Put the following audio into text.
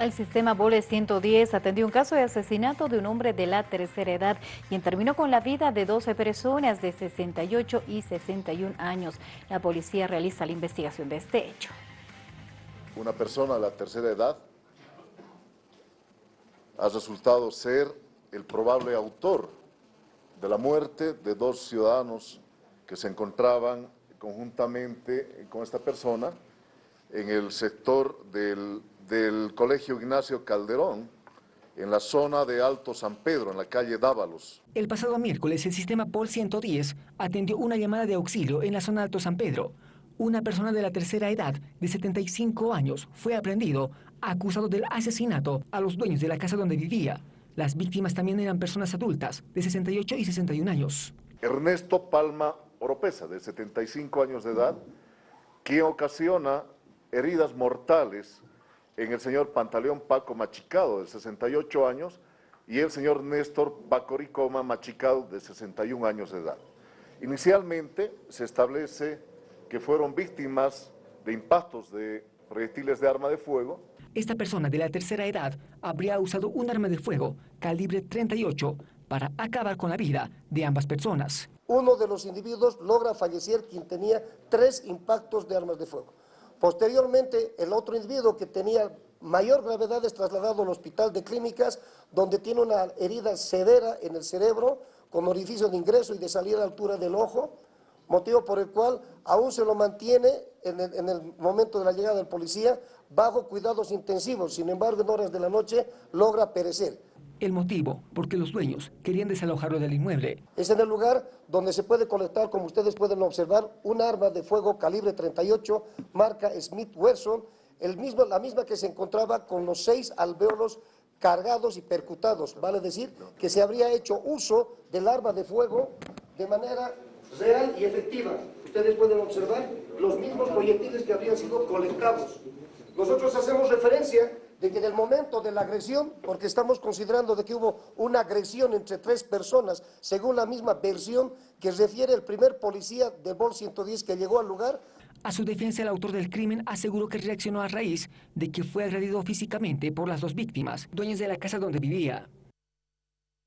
El sistema BOLE 110 atendió un caso de asesinato de un hombre de la tercera edad, quien terminó con la vida de 12 personas de 68 y 61 años. La policía realiza la investigación de este hecho. Una persona de la tercera edad ha resultado ser el probable autor de la muerte de dos ciudadanos que se encontraban conjuntamente con esta persona en el sector del del Colegio Ignacio Calderón, en la zona de Alto San Pedro, en la calle Dávalos. El pasado miércoles, el sistema POL 110 atendió una llamada de auxilio en la zona Alto San Pedro. Una persona de la tercera edad, de 75 años, fue aprendido, acusado del asesinato a los dueños de la casa donde vivía. Las víctimas también eran personas adultas, de 68 y 61 años. Ernesto Palma Oropesa, de 75 años de edad, que ocasiona heridas mortales en el señor Pantaleón Paco Machicado, de 68 años, y el señor Néstor Bacoricoma Machicado, de 61 años de edad. Inicialmente se establece que fueron víctimas de impactos de proyectiles de arma de fuego. Esta persona de la tercera edad habría usado un arma de fuego calibre 38 para acabar con la vida de ambas personas. Uno de los individuos logra fallecer quien tenía tres impactos de armas de fuego. Posteriormente, el otro individuo que tenía mayor gravedad es trasladado al hospital de clínicas, donde tiene una herida severa en el cerebro, con orificio de ingreso y de salida a la altura del ojo, motivo por el cual aún se lo mantiene en el, en el, momento de la llegada del policía bajo cuidados intensivos, sin embargo en horas de la noche logra perecer. El motivo, porque los dueños querían desalojarlo del inmueble. Es en el lugar donde se puede colectar, como ustedes pueden observar, un arma de fuego calibre 38, marca Smith Wesson, el mismo, la misma que se encontraba con los seis alveolos cargados y percutados. Vale decir que se habría hecho uso del arma de fuego de manera real y efectiva. Ustedes pueden observar los mismos proyectiles que habían sido colectados. Nosotros hacemos referencia de que en el momento de la agresión, porque estamos considerando de que hubo una agresión entre tres personas, según la misma versión que refiere el primer policía de BOL 110 que llegó al lugar. A su defensa, el autor del crimen aseguró que reaccionó a raíz de que fue agredido físicamente por las dos víctimas, dueñas de la casa donde vivía.